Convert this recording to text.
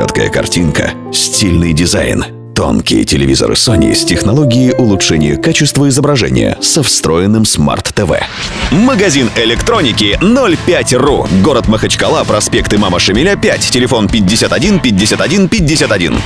Четкая картинка, стильный дизайн, тонкие телевизоры Sony с технологией улучшения качества изображения со встроенным смарт-ТВ. Магазин электроники 05.ru. Город Махачкала, проспект Имама Шамиля 5, телефон 51 51 51.